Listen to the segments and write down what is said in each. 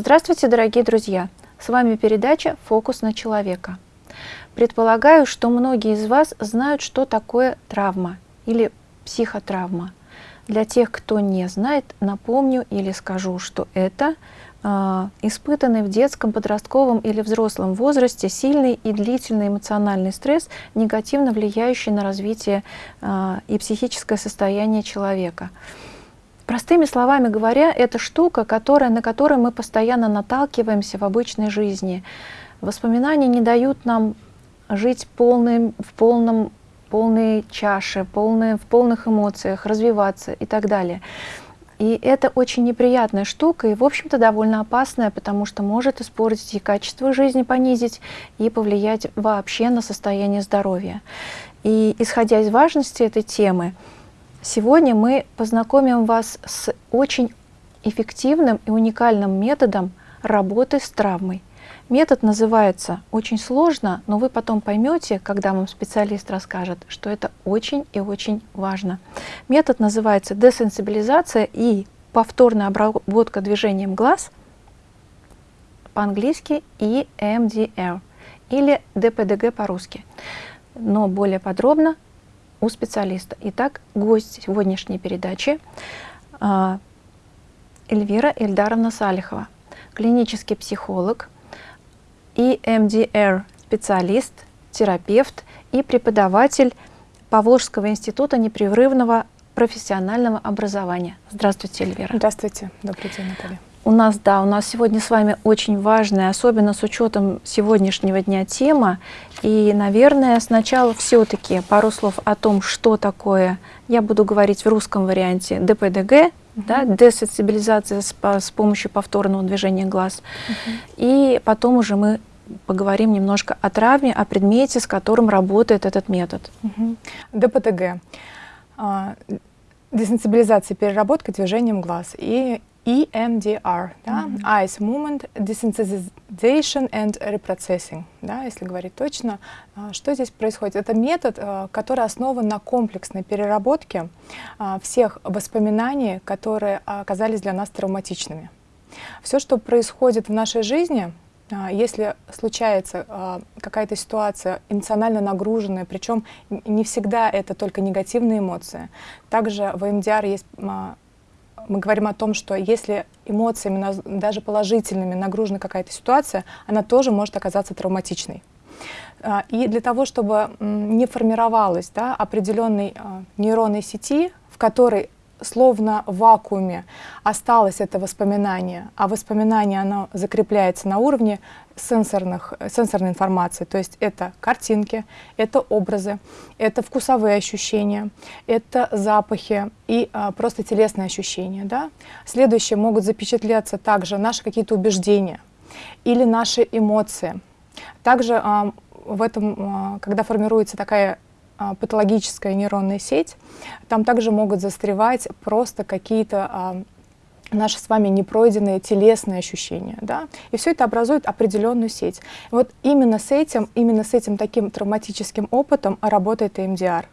Здравствуйте, дорогие друзья! С вами передача «Фокус на человека». Предполагаю, что многие из вас знают, что такое травма или психотравма. Для тех, кто не знает, напомню или скажу, что это э, испытанный в детском, подростковом или взрослом возрасте сильный и длительный эмоциональный стресс, негативно влияющий на развитие э, и психическое состояние человека. Простыми словами говоря, это штука, которая, на которой мы постоянно наталкиваемся в обычной жизни. Воспоминания не дают нам жить полным, в полном, полной чаше, полной, в полных эмоциях, развиваться и так далее. И это очень неприятная штука и, в общем-то, довольно опасная, потому что может испортить и качество жизни, понизить, и повлиять вообще на состояние здоровья. И исходя из важности этой темы, Сегодня мы познакомим вас с очень эффективным и уникальным методом работы с травмой. Метод называется очень сложно, но вы потом поймете, когда вам специалист расскажет, что это очень и очень важно. Метод называется десенсибилизация и повторная обработка движением глаз, по-английски EMDR или ДПДГ по-русски. Но более подробно у специалиста. Итак, гость сегодняшней передачи а, Эльвира Эльдаровна Салихова, клинический психолог и МДР специалист, терапевт и преподаватель Павловского института непрерывного профессионального образования. Здравствуйте, Эльвира. Здравствуйте. Добрый день, Наталья. У нас, да, у нас сегодня с вами очень важная, особенно с учетом сегодняшнего дня тема. И, наверное, сначала все-таки пару слов о том, что такое, я буду говорить в русском варианте, ДПДГ, да, десенсибилизация с, с помощью повторного движения глаз. И потом уже мы поговорим немножко о травме, о предмете, с которым работает этот метод. ДПТГ. А, десенсибилизация, переработка движением глаз. И EMDR, да? mm -hmm. Eyes Movement Desensitization and Reprocessing, да, если говорить точно. А, что здесь происходит? Это метод, а, который основан на комплексной переработке а, всех воспоминаний, которые оказались для нас травматичными. Все, что происходит в нашей жизни, если случается какая-то ситуация эмоционально нагруженная, причем не всегда это только негативные эмоции, также в EMDR есть мы говорим о том, что если эмоциями, даже положительными, нагружена какая-то ситуация, она тоже может оказаться травматичной. А, и для того, чтобы не формировалась да, определенной а, нейронной сети, в которой словно в вакууме осталось это воспоминание, а воспоминание оно закрепляется на уровне сенсорных, сенсорной информации, то есть это картинки, это образы, это вкусовые ощущения, это запахи и а, просто телесные ощущения. Да? Следующие могут запечатляться также наши какие-то убеждения или наши эмоции. Также а, в этом, а, когда формируется такая патологическая нейронная сеть, там также могут застревать просто какие-то а, наши с вами непройденные телесные ощущения, да, и все это образует определенную сеть. И вот именно с этим, именно с этим таким травматическим опытом работает ЭМДР.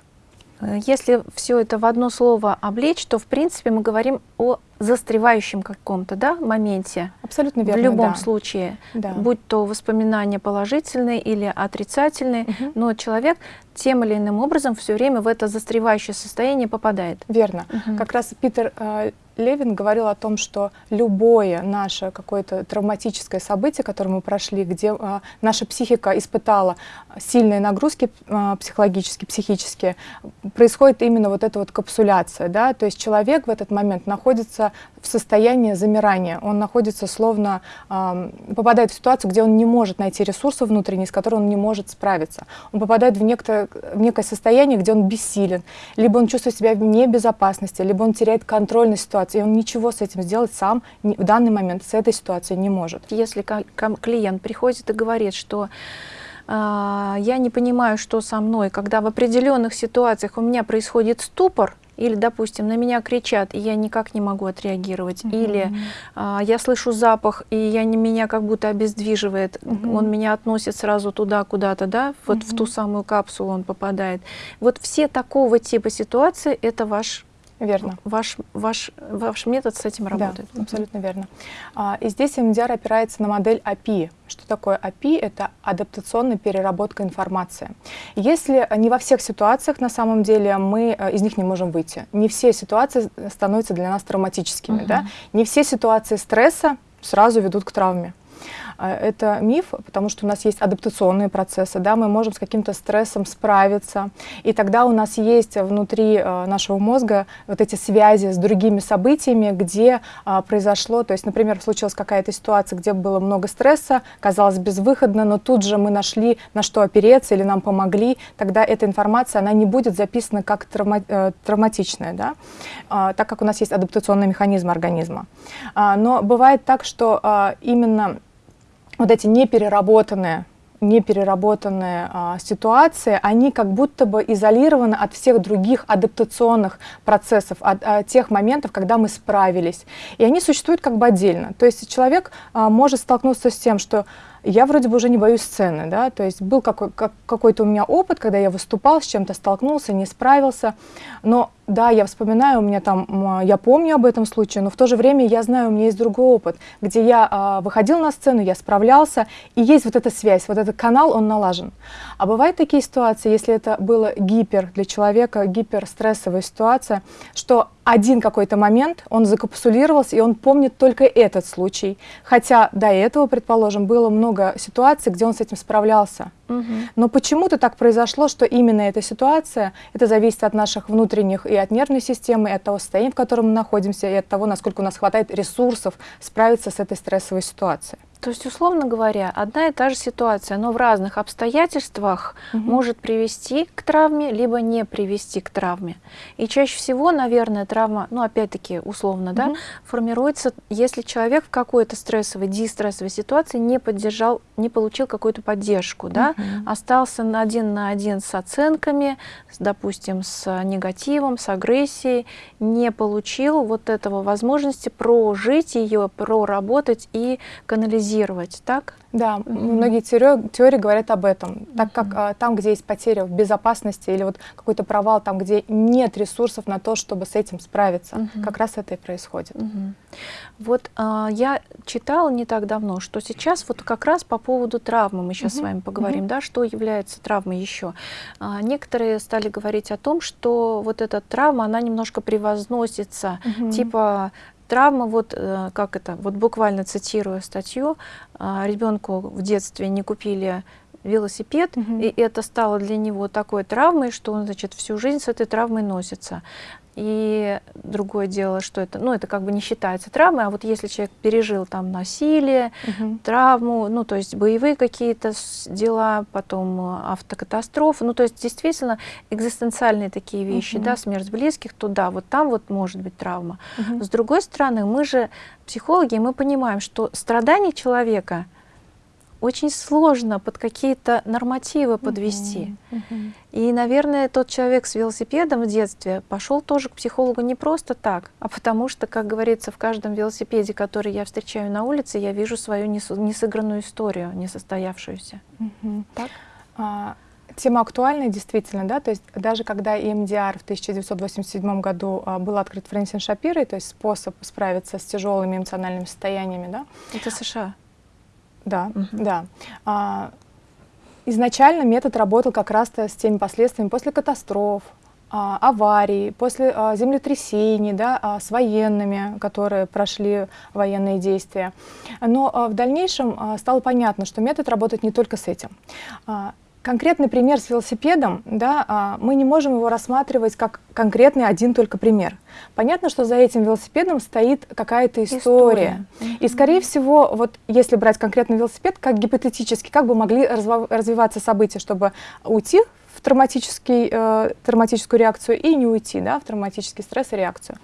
Если все это в одно слово облечь, то, в принципе, мы говорим о застревающем каком-то да, моменте. Абсолютно верно, В любом да. случае, да. будь то воспоминания положительные или отрицательные, угу. но человек тем или иным образом все время в это застревающее состояние попадает. Верно. Угу. Как раз Питер э, Левин говорил о том, что любое наше какое-то травматическое событие, которое мы прошли, где э, наша психика испытала сильные нагрузки э, психологические, психические, происходит именно вот эта вот капсуляция, да, то есть человек в этот момент находится в состоянии замирания, он находится словно, э, попадает в ситуацию, где он не может найти ресурсы внутренние, с которыми он не может справиться. Он попадает в некое, в некое состояние, где он бессилен, либо он чувствует себя в небезопасности, либо он теряет контроль на ситуации, и он ничего с этим сделать сам в данный момент с этой ситуацией не может. Если клиент приходит и говорит, что э, я не понимаю, что со мной, когда в определенных ситуациях у меня происходит ступор, или, допустим, на меня кричат, и я никак не могу отреагировать, mm -hmm. или а, я слышу запах, и я, не, меня как будто обездвиживает, mm -hmm. он меня относит сразу туда, куда-то, да, вот mm -hmm. в ту самую капсулу он попадает. Вот все такого типа ситуации – это ваш Верно. Ваш, ваш, ваш метод с этим работает. Да, абсолютно верно. А, и здесь MDR опирается на модель API. Что такое API? Это адаптационная переработка информации. Если не во всех ситуациях на самом деле мы э, из них не можем выйти, не все ситуации становятся для нас травматическими, uh-huh. да? не все ситуации стресса сразу ведут к травме. А, это миф, потому что у нас есть адаптационные процессы, да, мы можем с каким-то стрессом справиться, и тогда у нас есть внутри э, нашего мозга вот эти связи с другими событиями, где а, произошло, то есть, например, случилась какая-то ситуация, где было много стресса, казалось безвыходно, но тут же мы нашли, на что опереться или нам помогли, тогда эта информация, она не будет записана как травма, э, травматичная, да, а, так как у нас есть адаптационный механизм организма. А, но бывает так, что именно вот эти непереработанные непереработанные а, ситуации, они как будто бы изолированы от всех других адаптационных процессов, от, от тех моментов, когда мы справились. И они существуют как бы отдельно. То есть человек а, может столкнуться с тем, что я вроде бы уже не боюсь сцены, да, то есть был какой, как, какой-то у меня опыт, когда я выступал, с чем-то столкнулся, не справился, но да, я вспоминаю, у меня там, я помню об этом случае, но в то же время я знаю, у меня есть другой опыт, где я а, выходил на сцену, я справлялся, и есть вот эта связь, вот этот канал, он налажен. А бывают такие ситуации, если это было гипер для человека, гиперстрессовая ситуация, что один какой-то момент, он закапсулировался, и он помнит только этот случай. Хотя до этого, предположим, было много ситуаций, где он с этим справлялся. Угу. Но почему-то так произошло, что именно эта ситуация, это зависит от наших внутренних и от нервной системы, и от того состояния, в котором мы находимся, и от того, насколько у нас хватает ресурсов справиться с этой стрессовой ситуацией. То есть, условно говоря, одна и та же ситуация, но в разных обстоятельствах угу. может привести к травме, либо не привести к травме. И чаще всего, наверное, травма, ну, опять-таки, условно, угу. да, формируется, если человек в какой-то стрессовой, дистрессовой ситуации не поддержал, не получил какую-то поддержку, да, угу. остался на один на один с оценками, с, допустим, с негативом, с агрессией, не получил вот этого возможности прожить ее, проработать и канализировать анализировать, так? Да, многие теории, теории говорят об этом. Так как а, там, где есть потеря в безопасности или вот какой-то провал, там, где нет ресурсов на то, чтобы с этим справиться, mm-hmm. как раз это и происходит. Mm-hmm. Вот а, я читала не так давно, что сейчас вот как раз по поводу травмы мы сейчас mm-hmm. с вами поговорим, mm-hmm. да, что является травмой еще. А, некоторые стали говорить о том, что вот эта травма, она немножко превозносится, mm-hmm. типа Травма, вот э, как это, вот буквально цитирую статью, а, ребенку в детстве не купили велосипед, угу. и это стало для него такой травмой, что он, значит, всю жизнь с этой травмой носится. И другое дело, что это, ну, это как бы не считается травмой, а вот если человек пережил там насилие, угу. травму, ну, то есть боевые какие-то дела, потом э, автокатастрофы, ну, то есть действительно экзистенциальные такие вещи, угу. да, смерть близких, то да, вот там вот может быть травма. Угу. С другой стороны, мы же психологи, мы понимаем, что страдания человека — очень сложно под какие-то нормативы подвести. Uh-huh. Uh-huh. И, наверное, тот человек с велосипедом в детстве пошел тоже к психологу не просто так, а потому что, как говорится, в каждом велосипеде, который я встречаю на улице, я вижу свою несыгранную историю, несостоявшуюся. Uh-huh. Так? А, тема актуальная, действительно, да, то есть даже когда EMDR в 1987 году а, был открыт Фрэнсин Шапирой, то есть способ справиться с тяжелыми эмоциональными состояниями, да. Это США. Да, угу. да. А, изначально метод работал как раз с теми последствиями после катастроф, а, аварий, после а, землетрясений, да, а, с военными, которые прошли военные действия. Но а, в дальнейшем а, стало понятно, что метод работает не только с этим. А, конкретный пример с велосипедом, да, а, мы не можем его рассматривать как конкретный один только пример. Понятно, что за этим велосипедом стоит какая-то история. история. И, скорее всего, вот если брать конкретный велосипед, как гипотетически, как бы могли развиваться события, чтобы уйти в травматический, э, травматическую реакцию и не уйти да, в травматический стресс и реакцию.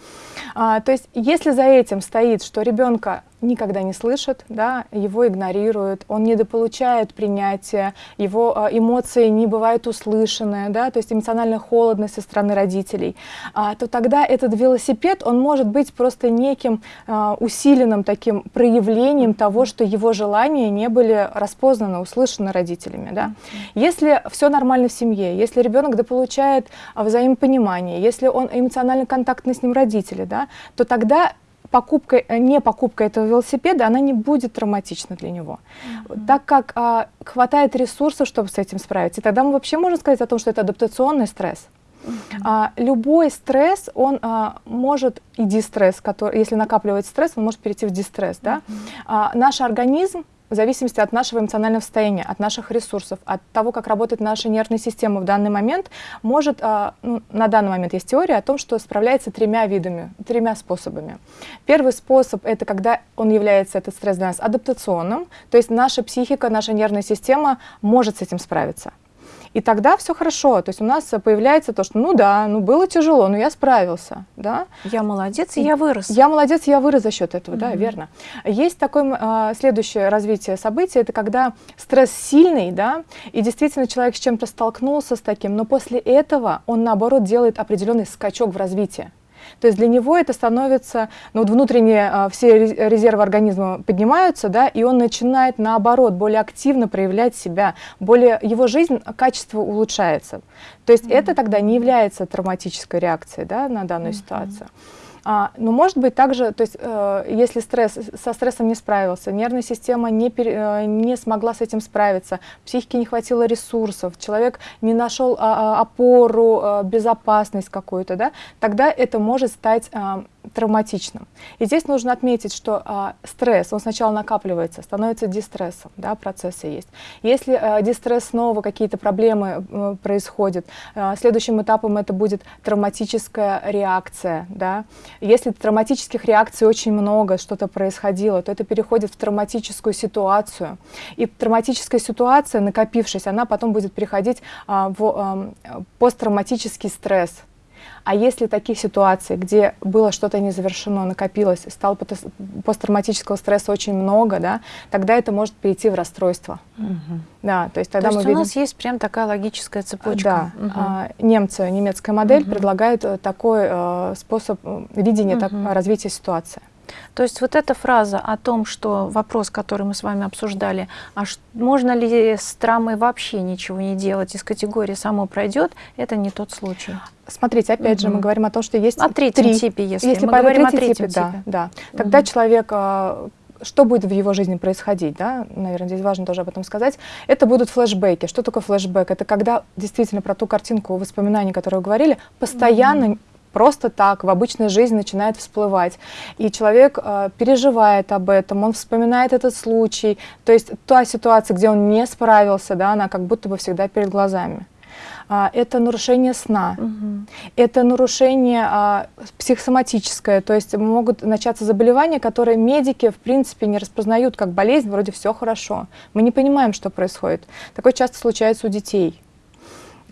А, то есть если за этим стоит, что ребенка никогда не слышит, да, его игнорируют, он недополучает принятия, его э, эмоции не бывают услышаны, да, то есть эмоциональная холодность со стороны родителей, а, то тогда этот велосипед, он может быть просто неким э, усиленным таким проявлением того, что его желания не были распознаны, услышаны родителями. Да? Если все нормально в семье, если ребенок дополучает взаимопонимание, если он эмоционально контактный с ним родители, да, то тогда покупка, э, не покупка этого велосипеда, она не будет травматична для него, mm -hmm. так как а, хватает ресурсов, чтобы с этим справиться. И тогда мы вообще можем сказать о том, что это адаптационный стресс. Mm -hmm. а, любой стресс, он а, может, и дистресс, который, если накапливается стресс, он может перейти в дистресс. Да? Mm -hmm. а, наш организм в зависимости от нашего эмоционального состояния, от наших ресурсов, от того, как работает наша нервная система в данный момент, может, а, ну, на данный момент есть теория о том, что справляется тремя видами, тремя способами. Первый способ — это когда он является, этот стресс для нас, адаптационным, то есть наша психика, наша нервная система может с этим справиться. И тогда все хорошо. То есть у нас появляется то, что ну да, ну было тяжело, но я справился. Да? Я молодец, и я вырос. Я молодец, я вырос за счет этого, mm -hmm. да, верно. Есть такое а, следующее развитие событий, это когда стресс сильный, да, и действительно человек с чем-то столкнулся с таким, но после этого он, наоборот, делает определенный скачок в развитии. То есть для него это становится, ну вот внутренние а, все резервы организма поднимаются, да, и он начинает наоборот более активно проявлять себя, более его жизнь, качество улучшается. То есть mm -hmm. это тогда не является травматической реакцией, да, на данную mm -hmm. ситуацию. А, но может быть также, то есть э, если стресс, со стрессом не справился, нервная система не, пере, э, не смогла с этим справиться, психике не хватило ресурсов, человек не нашел а, опору, а, безопасность какую-то, да, тогда это может стать а, травматичным. И здесь нужно отметить, что а, стресс, он сначала накапливается, становится дистрессом, да, процессы есть. Если а, дистресс снова, какие-то проблемы а, происходят, а, следующим этапом это будет травматическая реакция, да. Если травматических реакций очень много, что-то происходило, то это переходит в травматическую ситуацию. И травматическая ситуация, накопившись, она потом будет переходить а, в а, посттравматический стресс, а если таких ситуаций, где было что-то не завершено, накопилось, стало посттравматического стресса очень много, да, тогда это может перейти в расстройство. Угу. Да, то есть тогда то мы есть видим... у нас есть прям такая логическая цепочка. Да, угу. а, немцы, немецкая модель угу. предлагает э, такой э, способ видения угу. так, развития ситуации. То есть вот эта фраза о том, что вопрос, который мы с вами обсуждали, а можно ли с травмой вообще ничего не делать, из категории «само пройдет», это не тот случай. Смотрите, опять угу. же, мы говорим о том, что есть о третьем три. типе, если, если мы говорим о третьем типе, типе. Да, да. Тогда угу. человек а, что будет в его жизни происходить, да, наверное, здесь важно тоже об этом сказать, это будут флешбеки. Что такое флешбэк? Это когда действительно про ту картинку воспоминаний, которые вы говорили, постоянно mm просто так в обычной жизни начинает всплывать. И человек э, переживает об этом, он вспоминает этот случай. То есть та ситуация, где он не справился, да, она как будто бы всегда перед глазами. А, это нарушение сна, угу. это нарушение а, психосоматическое, то есть могут начаться заболевания, которые медики в принципе не распознают как болезнь, вроде все хорошо. Мы не понимаем, что происходит. Такое часто случается у детей.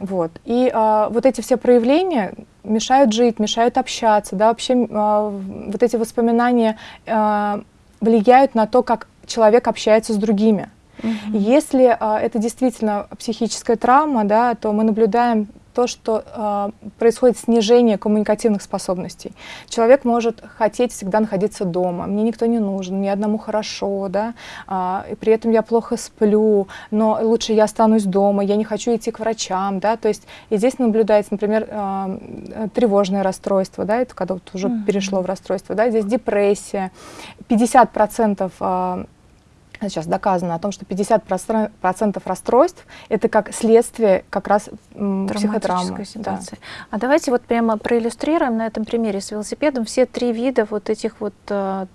Вот. И а, вот эти все проявления мешают жить, мешают общаться, да, вообще а, вот эти воспоминания а, влияют на то, как человек общается с другими. Угу. Если а, это действительно психическая травма, да, то мы наблюдаем то, что э, происходит снижение коммуникативных способностей. Человек может хотеть всегда находиться дома, мне никто не нужен, мне одному хорошо, да, э, и при этом я плохо сплю, но лучше я останусь дома, я не хочу идти к врачам, да, то есть и здесь наблюдается, например, э, тревожное расстройство, да, это когда вот уже mm -hmm. перешло в расстройство, да, здесь депрессия, 50% э, сейчас доказано о том, что 50% расстройств это как следствие как раз психотравмы. Ситуации. Да. А давайте вот прямо проиллюстрируем на этом примере с велосипедом все три вида вот этих вот э,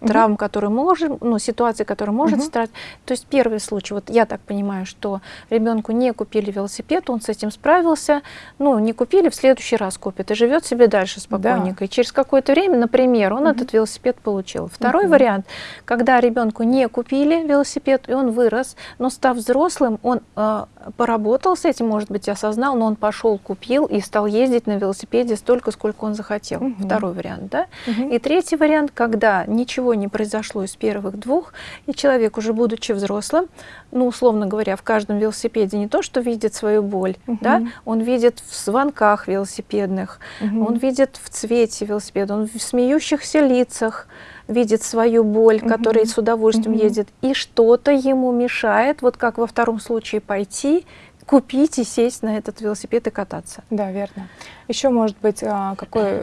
травм, которые можем, ну, ситуации, которые может угу. стать. То есть первый случай, вот я так понимаю, что ребенку не купили велосипед, он с этим справился, ну, не купили, в следующий раз купит и живет себе дальше спокойненько. Да. И через какое-то время, например, он угу. этот велосипед получил. Второй угу. вариант, когда ребенку не купили велосипед, и он вырос, но став взрослым, он э, поработал с этим, может быть, осознал, но он пошел, купил и стал ездить на велосипеде столько, сколько он захотел. Угу. Второй вариант, да? Угу. И третий вариант, когда ничего не произошло из первых двух, и человек, уже будучи взрослым, ну, условно говоря, в каждом велосипеде не то, что видит свою боль, угу. да, он видит в звонках велосипедных, угу. он видит в цвете велосипеда, он в смеющихся лицах, видит свою боль, mm -hmm. который с удовольствием mm -hmm. едет, и что-то ему мешает, вот как во втором случае, пойти, купить и сесть на этот велосипед и кататься. Да, верно. Еще может быть а, какой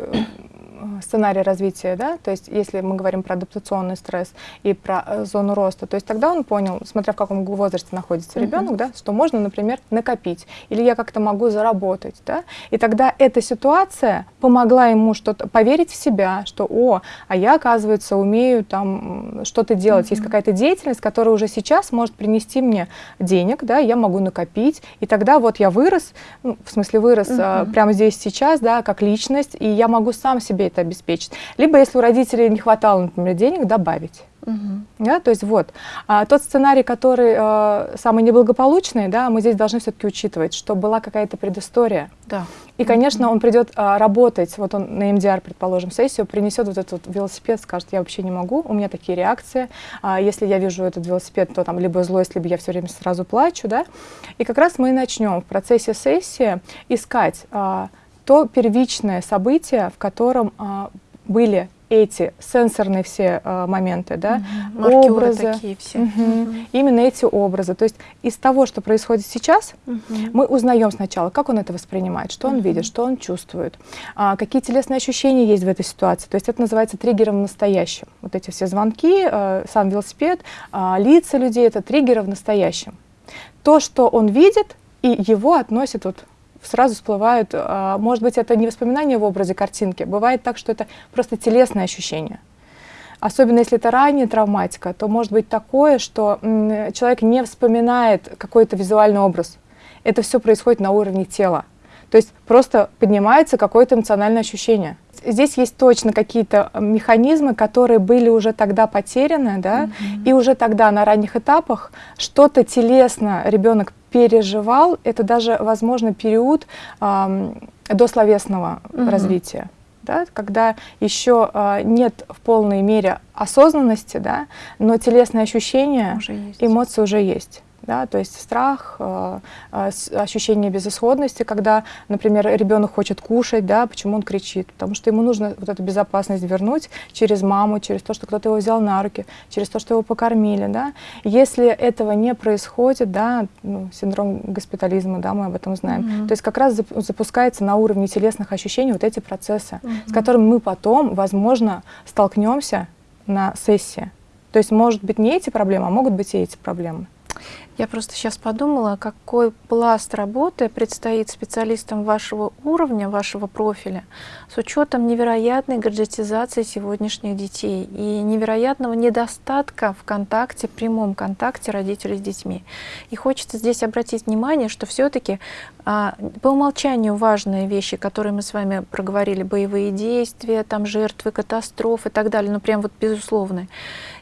сценарий развития, да, то есть если мы говорим про адаптационный стресс и про э, зону роста, то есть тогда он понял, смотря в каком возрасте находится uh -huh. ребенок, да, что можно, например, накопить, или я как-то могу заработать, да, и тогда эта ситуация помогла ему что-то поверить в себя, что, о, а я, оказывается, умею там что-то делать, uh -huh. есть какая-то деятельность, которая уже сейчас может принести мне денег, да, я могу накопить, и тогда вот я вырос, ну, в смысле вырос uh -huh. а, прямо здесь сейчас, да, как личность, и я могу сам себе это обеспечить. Либо, если у родителей не хватало, например, денег, добавить. Угу. Да, то есть вот, а, тот сценарий, который а, самый неблагополучный, да, мы здесь должны все-таки учитывать, что была какая-то предыстория. Да. И, конечно, он придет а, работать, вот он на МДР, предположим, сессию, принесет вот этот велосипед, скажет, я вообще не могу, у меня такие реакции, а, если я вижу этот велосипед, то там либо злость, либо я все время сразу плачу, да, и как раз мы начнем в процессе сессии искать а, то первичное событие, в котором а, были эти сенсорные все а, моменты, да, угу. образы, такие все. Угу. Угу. именно эти образы. То есть из того, что происходит сейчас, угу. мы узнаем сначала, как он это воспринимает, что он видит, что он чувствует, а, какие телесные ощущения есть в этой ситуации. То есть это называется триггером в настоящем. Вот эти все звонки, а, сам велосипед, а, лица людей — это триггеры в настоящем. То, что он видит, и его относят вот сразу всплывают, а, может быть, это не воспоминание в образе картинки, бывает так, что это просто телесное ощущение. Особенно если это ранняя травматика, то может быть такое, что человек не вспоминает какой-то визуальный образ. Это все происходит на уровне тела. То есть просто поднимается какое-то эмоциональное ощущение. Здесь есть точно какие-то механизмы, которые были уже тогда потеряны, да, mm -hmm. и уже тогда на ранних этапах что-то телесно ребенок переживал, это даже, возможно, период э, дословесного угу. развития. Да, когда еще э, нет в полной мере осознанности, да, но телесные ощущения, уже эмоции уже есть да, то есть страх, э, э, ощущение безысходности, когда, например, ребенок хочет кушать, да, почему он кричит, потому что ему нужно вот эту безопасность вернуть через маму, через то, что кто-то его взял на руки, через то, что его покормили, да. Если этого не происходит, да, ну, синдром госпитализма, да, мы об этом знаем, mm -hmm. то есть как раз запускается на уровне телесных ощущений вот эти процессы, mm -hmm. с которыми мы потом, возможно, столкнемся на сессии. То есть, может быть, не эти проблемы, а могут быть и эти проблемы. Я просто сейчас подумала, какой пласт работы предстоит специалистам вашего уровня, вашего профиля, с учетом невероятной гаджетизации сегодняшних детей и невероятного недостатка в контакте, прямом контакте родителей с детьми. И хочется здесь обратить внимание, что все-таки а, по умолчанию важные вещи, которые мы с вами проговорили, боевые действия, там жертвы, катастрофы и так далее, ну прям вот безусловно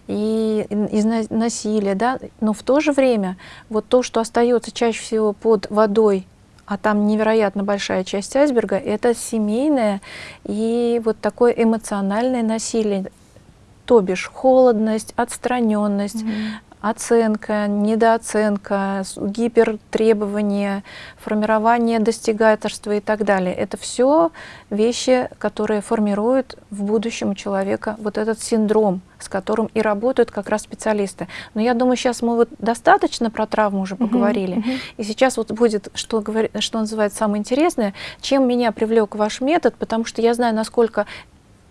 и из насилия, да, но в то же время вот то, что остается чаще всего под водой, а там невероятно большая часть айсберга, это семейное и вот такое эмоциональное насилие, то бишь холодность, отстраненность, mm -hmm оценка, недооценка, гипертребования, формирование достигательства и так далее. Это все вещи, которые формируют в будущем у человека вот этот синдром, с которым и работают как раз специалисты. Но я думаю, сейчас мы вот достаточно про травму уже поговорили. Uh -huh, uh -huh. И сейчас вот будет, что, что называется, самое интересное, чем меня привлек ваш метод, потому что я знаю, насколько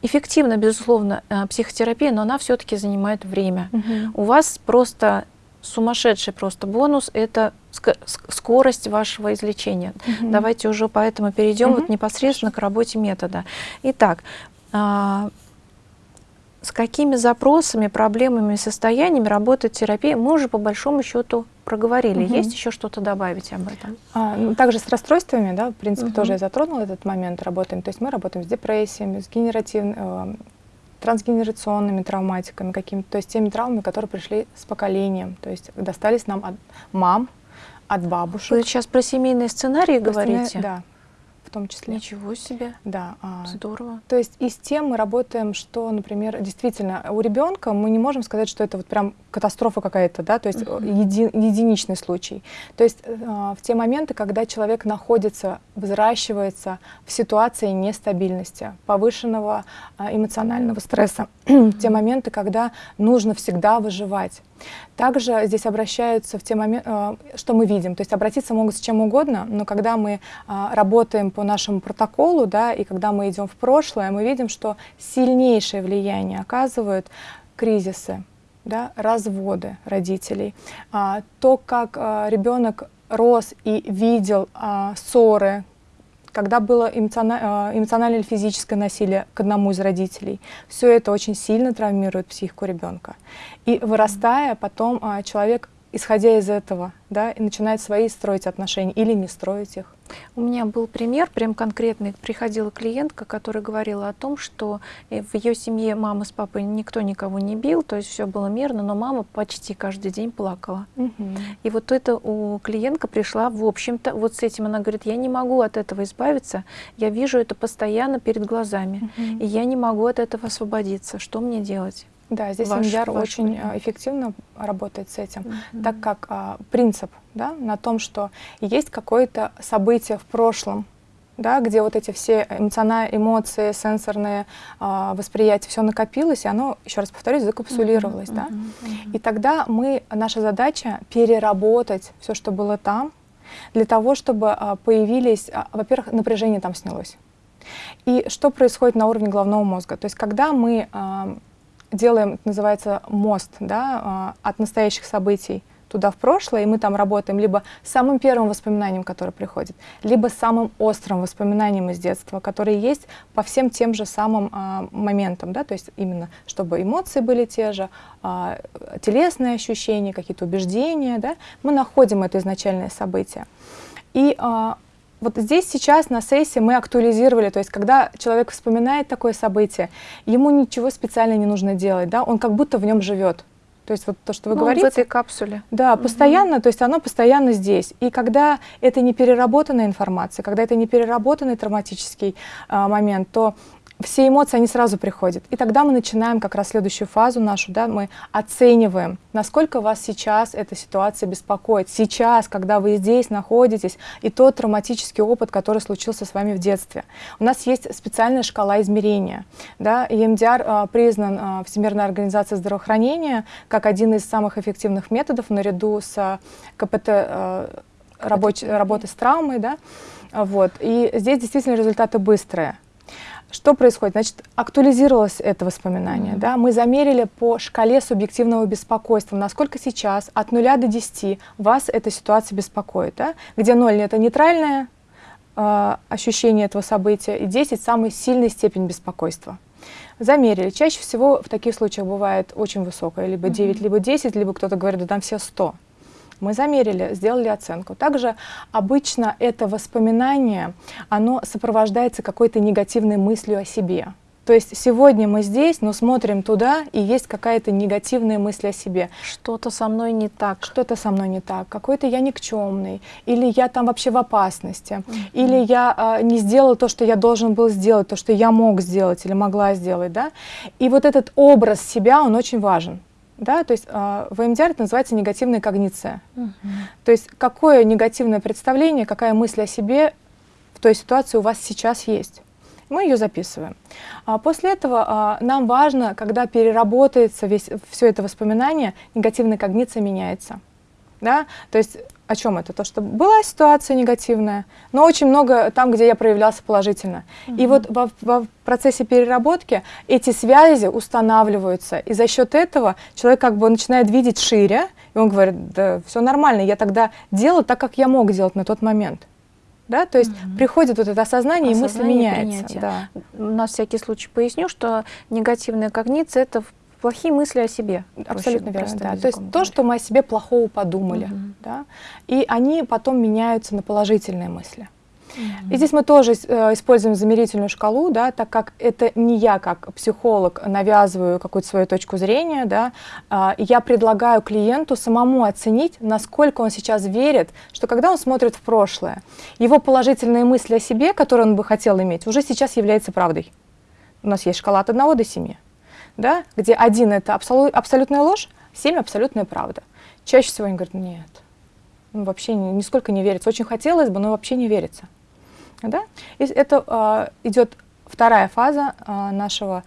Эффективна, безусловно, э, психотерапия, но она все-таки занимает время. Угу. У вас просто сумасшедший просто бонус – это скорость вашего излечения. Угу. Давайте уже поэтому перейдем угу. вот непосредственно к работе метода. Итак, а, с какими запросами, проблемами, состояниями работает терапия, мы уже по большому счету проговорили. Угу. Есть еще что-то добавить об этом? А, ну, также с расстройствами, да, в принципе, угу. тоже я затронула этот момент, работаем. То есть мы работаем с депрессиями, с генеративными, э, трансгенерационными травматиками какими-то, то есть теми травмами, которые пришли с поколением, то есть достались нам от мам, от бабушек. Вы сейчас про семейные сценарии про говорите? Да. В том числе. Ничего себе. Да. а, Здорово. То есть и с тем мы работаем, что, например, действительно у ребенка мы не можем сказать, что это вот прям катастрофа какая-то, да, то есть uh -huh. еди, единичный случай. То есть э, в те моменты, когда человек находится, взращивается в ситуации нестабильности, повышенного э, эмоционального стресса, uh -huh. те моменты, когда нужно всегда выживать. Также здесь обращаются в те моменты, э, что мы видим, то есть обратиться могут с чем угодно, но когда мы э, работаем по нашему протоколу, да, и когда мы идем в прошлое, мы видим, что сильнейшее влияние оказывают кризисы, да, разводы родителей, а, то, как а, ребенок рос и видел а, ссоры, когда было эмоциональное, эмоциональное или физическое насилие к одному из родителей, все это очень сильно травмирует психику ребенка. И вырастая, потом человек исходя из этого, да, и начинает свои строить отношения или не строить их. У меня был пример, прям конкретный. Приходила клиентка, которая говорила о том, что э, в ее семье мама с папой никто никого не бил, то есть все было мирно, но мама почти каждый день плакала. Угу. И вот это у клиентка пришла, в общем-то, вот с этим она говорит, я не могу от этого избавиться, я вижу это постоянно перед глазами, угу. и я не могу от этого освободиться. Что мне делать? Да, здесь ваш, MDR ваш очень вариант. эффективно работает с этим, -hmm. так как а, принцип да, на том, что есть какое-то событие в прошлом, да, где вот эти все эмоциональные эмоции, сенсорные а, восприятия, все накопилось, и оно, еще раз повторюсь, закапсулировалось. Mm -hmm, да? Mm -hmm. И тогда мы, наша задача переработать все, что было там, для того, чтобы а, появились, а, во-первых, напряжение там снялось. И что происходит на уровне головного мозга? То есть когда мы а, делаем, называется, мост да, а, от настоящих событий туда в прошлое, и мы там работаем либо с самым первым воспоминанием, которое приходит, либо с самым острым воспоминанием из детства, которые есть по всем тем же самым а, моментам, да, то есть именно чтобы эмоции были те же, а, телесные ощущения, какие-то убеждения, да, мы находим это изначальное событие. И а, вот здесь сейчас на сессии мы актуализировали, то есть когда человек вспоминает такое событие, ему ничего специально не нужно делать, да, он как будто в нем живет. То есть вот то, что вы ну, говорите. в этой капсуле. Да, постоянно, то есть оно постоянно здесь. И когда это не переработанная информация, когда это не переработанный травматический а, момент, то все эмоции, они сразу приходят. И тогда мы начинаем как раз следующую фазу нашу, да, мы оцениваем, насколько вас сейчас эта ситуация беспокоит. Сейчас, когда вы здесь находитесь, и тот травматический опыт, который случился с вами в детстве. У нас есть специальная шкала измерения. Да, EMDR а, признан а, Всемирной организацией здравоохранения как один из самых эффективных методов наряду с а, КПТ, а, рабоч, работы с травмой. Да, вот. И здесь действительно результаты быстрые. Что происходит? Значит, актуализировалось это воспоминание. Mm -hmm. да? Мы замерили по шкале субъективного беспокойства, насколько сейчас от 0 до 10 вас эта ситуация беспокоит. Да? Где 0 — это нейтральное э, ощущение этого события, и 10 — самая сильная степень беспокойства. Замерили. Чаще всего в таких случаях бывает очень высокая, либо 9, mm -hmm. либо 10, либо кто-то говорит, да там все 100. Мы замерили, сделали оценку. Также обычно это воспоминание, оно сопровождается какой-то негативной мыслью о себе. То есть сегодня мы здесь, но смотрим туда, и есть какая-то негативная мысль о себе. Что-то со мной не так. Что-то со мной не так. Какой-то я никчемный. Или я там вообще в опасности. Mm -hmm. Или я э, не сделал то, что я должен был сделать, то, что я мог сделать или могла сделать. Да? И вот этот образ себя, он очень важен. Да, то есть э, в МДР это называется негативная когниция. Угу. То есть какое негативное представление, какая мысль о себе в той ситуации у вас сейчас есть. Мы ее записываем. А после этого э, нам важно, когда переработается весь, все это воспоминание, негативная когниция меняется. Да? То есть о чем это? То, что была ситуация негативная, но очень много там, где я проявлялся положительно. Угу. И вот во, во процессе переработки эти связи устанавливаются, и за счет этого человек как бы начинает видеть шире, и он говорит, да все нормально, я тогда делал так, как я мог делать на тот момент. Да? То есть угу. приходит вот это осознание, осознание и мысль меняется. Да. На всякий случай поясню, что негативная когниция – это плохие мысли о себе. Абсолютно верно, да. То есть говоря. то, что мы о себе плохого подумали, угу. да, и они потом меняются на положительные мысли. И здесь мы тоже э, используем замерительную шкалу, да, так как это не я как психолог навязываю какую-то свою точку зрения, да, э, я предлагаю клиенту самому оценить, насколько он сейчас верит, что когда он смотрит в прошлое, его положительные мысли о себе, которые он бы хотел иметь, уже сейчас является правдой. У нас есть шкала от 1 до 7, да, где 1 это абсолю абсолютная ложь, 7 абсолютная правда. Чаще всего они говорят, нет, ну, вообще нисколько не верится. Очень хотелось бы, но вообще не верится. Да? И это э, идет вторая фаза э, нашего,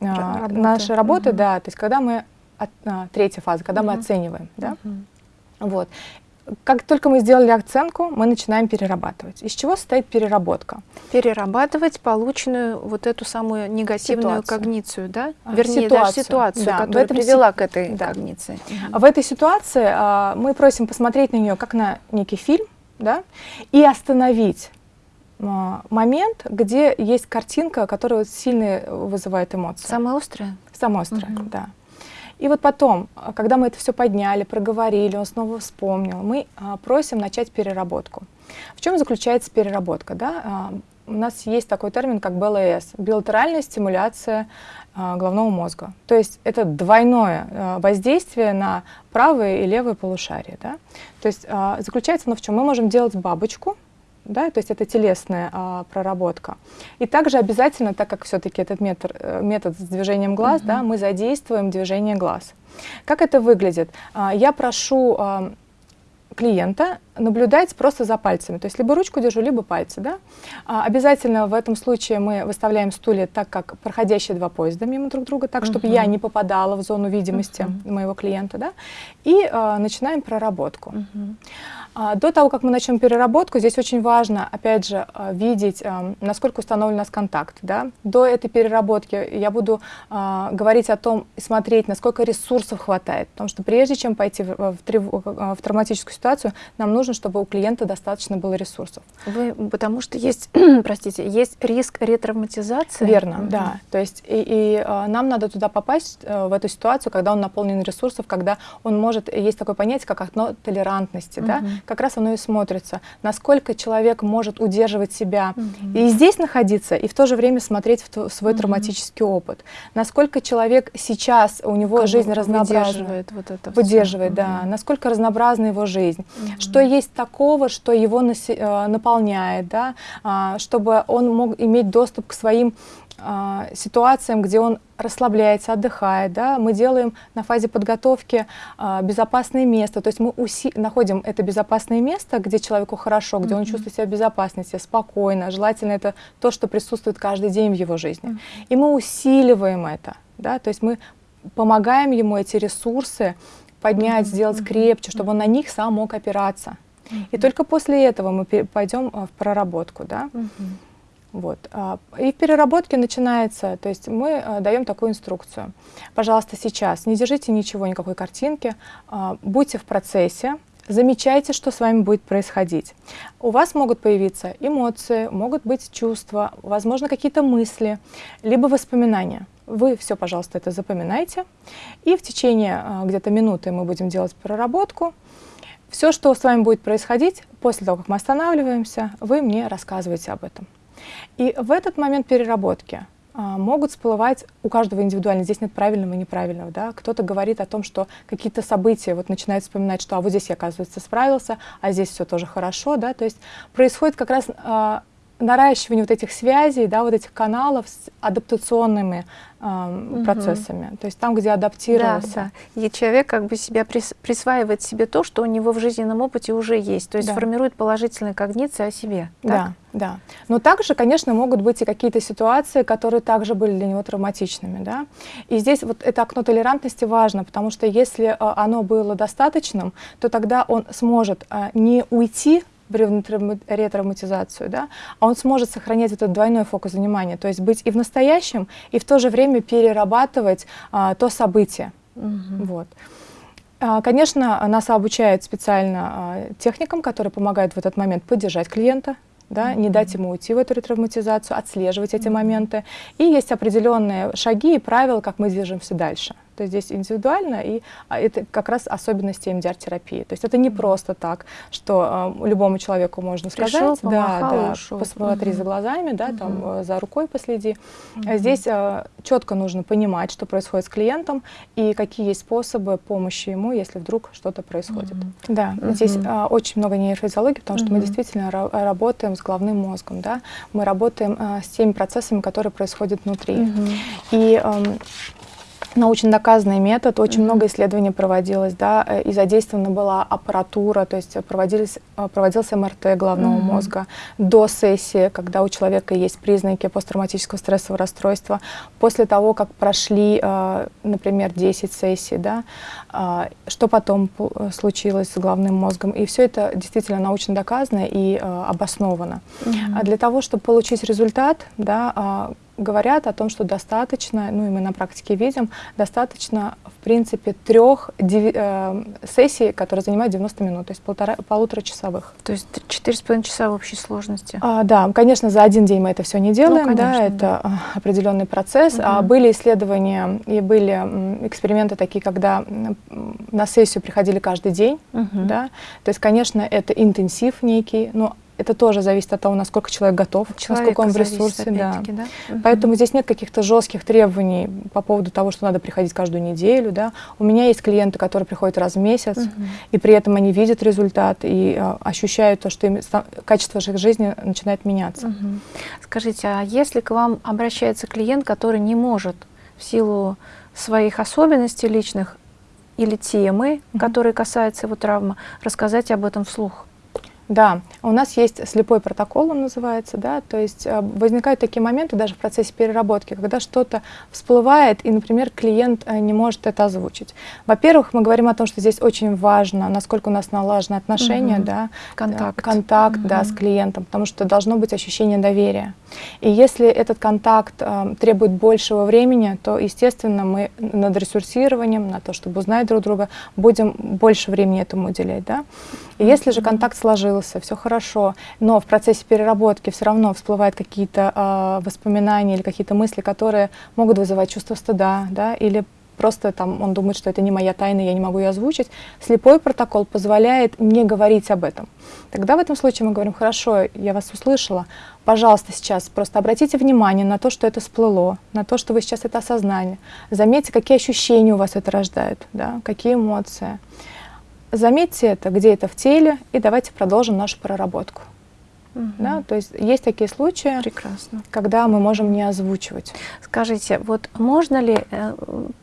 э, работы. нашей работы, угу. да, то есть когда мы, от, э, третья фаза, когда угу. мы оцениваем. Да? Угу. Вот. Как только мы сделали оценку, мы начинаем перерабатывать. Из чего состоит переработка? Перерабатывать полученную вот эту самую негативную ситуацию. когницию, да? А, Вернее, ситуацию, даже ситуацию, да, которая привела к этой да. когниции. Угу. В этой ситуации а, мы просим посмотреть на нее как на некий фильм, да, и остановить а, момент, где есть картинка, которая сильно вызывает эмоции. Самая острая? Самая острая, угу. да. И вот потом, а, когда мы это все подняли, проговорили, он снова вспомнил, мы а, просим начать переработку. В чем заключается переработка? Да? А, у нас есть такой термин, как БЛС – билатеральная стимуляция головного мозга. То есть это двойное воздействие на правое и левое полушарие. Да? То есть заключается оно в чем? Мы можем делать бабочку, да, то есть это телесная а, проработка. И также обязательно, так как все-таки этот метод, э, метод с движением глаз, -huh. да, мы задействуем движение глаз. Как это выглядит? А, я прошу а, клиента наблюдать просто за пальцами, то есть либо ручку держу, либо пальцы. Да? А, обязательно в этом случае мы выставляем стулья так, как проходящие два поезда мимо друг друга, так, чтобы uh -huh. я не попадала в зону видимости uh -huh. моего клиента. Да? И а, начинаем проработку. Uh -huh. А, до того, как мы начнем переработку, здесь очень важно, опять же, а, видеть, а, насколько установлен у нас контакт. Да? До этой переработки я буду говорить о том и смотреть, насколько ресурсов хватает. Потому что прежде чем пойти в, в, в, травматическую ситуацию, нам нужно, чтобы у клиента достаточно было ресурсов. Вы, потому что есть, простите, есть риск ретравматизации. Верно, mm -hmm. да. То есть и, и нам надо туда попасть, э, в эту ситуацию, когда он наполнен ресурсов, когда он может, есть такое понятие, как окно толерантности, mm -hmm. да? Как раз оно и смотрится, насколько человек может удерживать себя угу. и здесь находиться, и в то же время смотреть в свой угу. травматический опыт. Насколько человек сейчас, у него как жизнь разнообразна. Выдерживает вот это Выдерживает, все. да. Угу. Насколько разнообразна его жизнь. Угу. Что есть такого, что его э, наполняет, да, а, чтобы он мог иметь доступ к своим ситуациям, где он расслабляется, отдыхает. Да? Мы делаем на фазе подготовки а, безопасное место, то есть мы уси находим это безопасное место, где человеку хорошо, где mm -hmm. он чувствует себя в безопасности, спокойно. Желательно это то, что присутствует каждый день в его жизни. Mm -hmm. И мы усиливаем это, да? то есть мы помогаем ему эти ресурсы поднять, mm -hmm. сделать крепче, чтобы он на них сам мог опираться. Mm -hmm. И только после этого мы пойдем а, в проработку. Да? Mm -hmm. Вот. А, и в переработке начинается, то есть мы а, даем такую инструкцию. Пожалуйста, сейчас не держите ничего, никакой картинки, а, будьте в процессе, замечайте, что с вами будет происходить. У вас могут появиться эмоции, могут быть чувства, возможно, какие-то мысли, либо воспоминания. Вы все, пожалуйста, это запоминайте. И в течение где-то минуты мы будем делать проработку. Все, что с вами будет происходить, после того, как мы останавливаемся, вы мне рассказываете об этом. И в этот момент переработки а, могут всплывать у каждого индивидуально. Здесь нет правильного и неправильного. Да? Кто-то говорит о том, что какие-то события, вот начинает вспоминать, что а вот здесь я, оказывается, справился, а здесь все тоже хорошо. Да? То есть происходит как раз а, наращивание вот этих связей, да, вот этих каналов с адаптационными э, угу. процессами. То есть там, где адаптировался. Да, да. И человек как бы себя прис, присваивает себе то, что у него в жизненном опыте уже есть. То есть да. формирует положительные когниции о себе. Так? Да, да. Но также, конечно, могут быть и какие-то ситуации, которые также были для него травматичными. Да? И здесь вот это окно толерантности важно, потому что если э, оно было достаточным, то тогда он сможет э, не уйти ретравматизацию, да, а он сможет сохранять этот двойной фокус внимания, то есть быть и в настоящем, и в то же время перерабатывать а, то событие. Угу. Вот. А, конечно, нас обучают специально а, техникам, которые помогают в этот момент поддержать клиента, да, mm -hmm. не дать ему уйти в эту ретравматизацию, отслеживать эти mm -hmm. моменты. И есть определенные шаги и правила, как мы движемся дальше. То есть здесь индивидуально, и а, это как раз особенности МДР-терапии. То есть это не просто так, что э, любому человеку можно Пришел, сказать, помахал, да, да, ушел. посмотри Мгм. за глазами, да, там Мгм. э, за рукой последи. Мгм. А Здесь э, четко нужно понимать, что происходит с клиентом и какие есть способы помощи ему, если вдруг что-то происходит. Мгм. Да, Мгм. здесь а, очень много нейрофизиологии, потому что мы Мгм. действительно ра- работаем с головным мозгом, да, мы работаем а, с теми процессами, которые происходят внутри. Мгм. И эм, научно доказанный метод, очень Мгм. много исследований проводилось, да, э, и задействована была аппаратура, то есть э, проводились, э, проводился МРТ головного Мгм. мозга до сессии, когда у человека есть признаки посттравматического стрессового расстройства, после того, как прошли, например, 10 сессий, да, что потом случилось с головным мозгом. И все это действительно научно доказано и обосновано. Мгм. А для того, чтобы получить результат, да, а, говорят о том, что достаточно, ну и мы на практике видим, достаточно, в принципе, трех э, сессий, которые занимают 90 минут, то есть полтора, полуторачасовых. То есть четыре с половиной часа в общей сложности. А, да, конечно, за один день мы это все не делаем, да, Ну, конечно, это да. а, определенный процесс. А Мгм. были исследования и были эксперименты такие, когда на сессию приходили каждый день, Мгм. да, то есть, конечно, это интенсив некий, но это тоже зависит от того, насколько человек готов, От насколько он в ресурсе, да. да? Поэтому здесь нет каких-то жестких требований по поводу того, что надо приходить каждую неделю. Да. У меня есть клиенты, которые приходят раз в месяц, Мгм. и при этом они видят результат и а, ощущают то, что им качество их жизни начинает меняться. Мгм. Скажите, а если к вам обращается клиент, который не может в силу своих особенностей личных или темы, Мгм. которые касаются его травмы, рассказать об этом вслух? Да, у нас есть слепой протокол, он называется, да, то есть э, возникают такие моменты даже в процессе переработки, когда что-то всплывает, и, например, клиент э, не может это озвучить. Во-первых, мы говорим о том, что здесь очень важно, насколько у нас налажены отношения, Мгм. да, Контакт. контакт, да, с клиентом, потому что должно быть ощущение доверия. И если этот контакт э, требует большего времени, то, естественно, мы над ресурсированием, на то, чтобы узнать друг друга, будем больше времени этому уделять, да. Если же контакт сложился, все хорошо, но в процессе переработки все равно всплывают какие-то а, воспоминания или какие-то мысли, которые могут вызывать чувство стыда, да, или просто там он думает, что это не моя тайна, я не могу ее озвучить. Слепой протокол позволяет не говорить об этом. Тогда в этом случае мы говорим, хорошо, я вас услышала, пожалуйста, сейчас просто обратите внимание на то, что это всплыло, на то, что вы сейчас это осознали. Заметьте, какие ощущения у вас это рождает, да, какие эмоции. Заметьте это, где это в теле, и давайте продолжим нашу проработку. Мгм. Да? То есть есть такие случаи, Прекрасно. когда мы можем не озвучивать. Скажите, вот можно ли, э,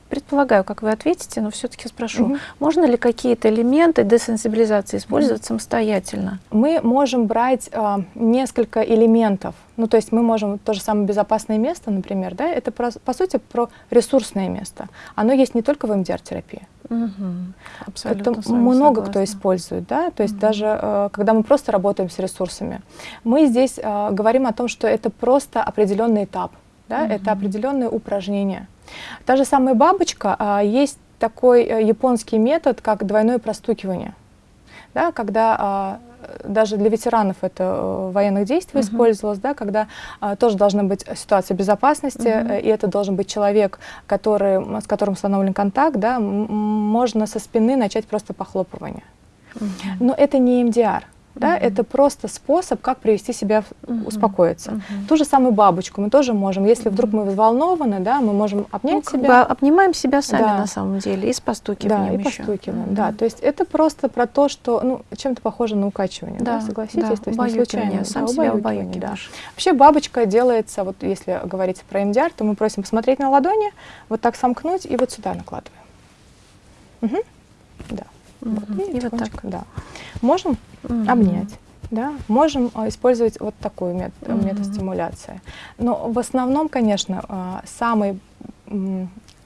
предполагаю, как вы ответите, но все-таки спрошу, Мгм. можно ли какие-то элементы десенсибилизации использовать самостоятельно? Мы можем брать а, несколько элементов. Ну, то есть мы можем то же самое безопасное место, например, да, это про- по сути про ресурсное место. Оно есть не только в МДР-терапии. Мгм. Абсолютно Это много кто согласна. использует, да, то есть Мгм. даже э, когда мы просто работаем с ресурсами, мы здесь э, говорим о том, что это просто определенный этап, да, Мгм. это определенные упражнения. Та же самая бабочка, а, есть такой э, японский метод, как двойное простукивание, да, когда а, даже для ветеранов это э, военных действий Мгм. использовалось, да, когда а, тоже должна быть ситуация безопасности, Мгм. э, и это должен быть человек, который, с которым установлен контакт, да, можно со спины начать просто похлопывание. Мгм. Но это не МДР, да, Мгм. это просто способ, как привести себя, Мгм. успокоиться. Мгм. Ту же самую бабочку мы тоже можем, если вдруг мы взволнованы, да, мы можем Ну, обнять как бы себя. обнимаем себя сами Да. на самом деле и с Да, постукиванием и еще. постукиваем, Мгм. да. То есть это просто про то, что, ну, чем-то похоже на укачивание, да, Да, согласитесь? да, то есть не случайно. сам да, себя убаюкивание, да. Вообще бабочка делается, вот если говорить про МДР, то мы просим посмотреть на ладони, вот так сомкнуть и вот сюда накладываем. Мгм. Да. Вот, Мгм. И вот так. да. Можем Мгм. обнять. Да, можем а, использовать вот такой мет- Мгм. метод стимуляции. Но в основном, конечно, а, самый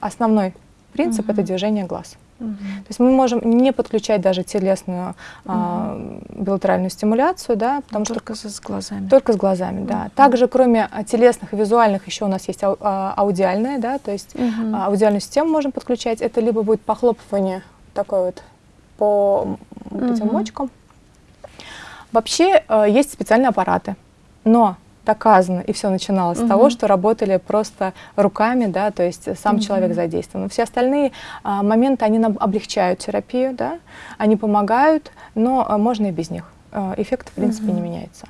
основной принцип это Мгм. движение глаз. Мгм. То есть мы можем не подключать даже телесную а, билатеральную стимуляцию, да, потому что Только с глазами. только с глазами, да. Мгм. Также, кроме а, телесных и визуальных, еще у нас есть ау- аудиальная, да, то есть Мгм. а, аудиальную систему можем подключать. Это либо будет похлопывание такое вот по м, этим Мгм. мочкам. Вообще э, есть специальные аппараты, но доказано, и все начиналось угу. с того, что работали просто руками, да, то есть сам угу. человек задействован. Все остальные а, моменты, они нам облегчают терапию, да, они помогают, но а, можно и без них. А, эффект, в принципе, угу. не меняется.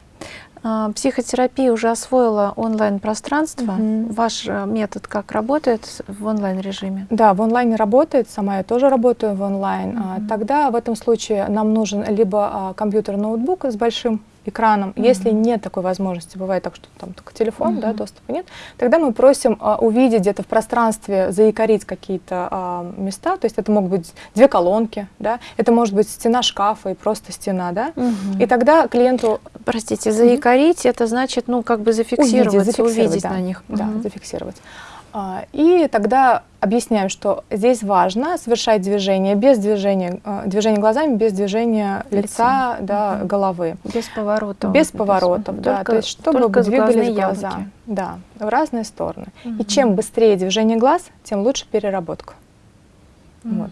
А, психотерапия уже освоила онлайн-пространство. Угу. Ваш э, метод как работает в онлайн-режиме? Да, в онлайне работает. Сама я тоже работаю в онлайн. Угу. Тогда в этом случае нам нужен либо компьютер-ноутбук с большим экраном. Mm -hmm. Если нет такой возможности, бывает так, что там только телефон, mm -hmm. да, доступа нет, тогда мы просим а, увидеть где-то в пространстве, заикарить какие-то а, места, то есть это могут быть две колонки, да, это может быть стена шкафа и просто стена, да, mm -hmm. и тогда клиенту... Простите, заикарить, mm -hmm. это значит, ну, как бы зафиксировать, увидеть, зафиксировать увидеть да, на них. Да, mm -hmm. зафиксировать. А, и тогда объясняем, что здесь важно совершать движение без движения, а, движение глазами, без движения лица, лица да, угу. головы. Без поворотов. Без поворотов, да. Только, то есть чтобы двигались глаза. Яблоки. Да, в разные стороны. Угу. И чем быстрее движение глаз, тем лучше переработка. Угу. Вот.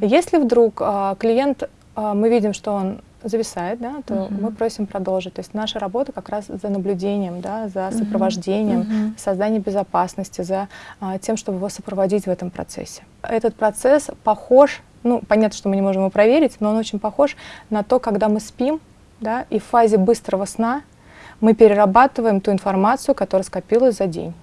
Если вдруг а, клиент, а, мы видим, что он зависает, да, то -huh. мы просим продолжить. То есть наша работа как раз за наблюдением, да, за сопровождением, -huh. созданием безопасности, за а, тем, чтобы его сопроводить в этом процессе. Этот процесс похож, ну, понятно, что мы не можем его проверить, но он очень похож на то, когда мы спим, да, и в фазе быстрого сна мы перерабатываем ту информацию, которая скопилась за день.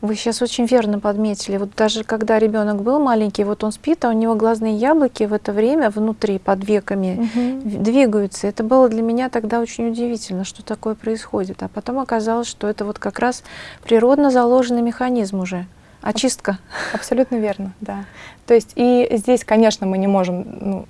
Вы сейчас очень верно подметили. Вот даже когда ребенок был маленький, вот он спит, а у него глазные яблоки в это время внутри, под веками, угу. двигаются. Это было для меня тогда очень удивительно, что такое происходит. А потом оказалось, что это вот как раз природно заложенный механизм уже. Очистка. Абсолютно верно, да. То есть и здесь, конечно, мы не можем, ну,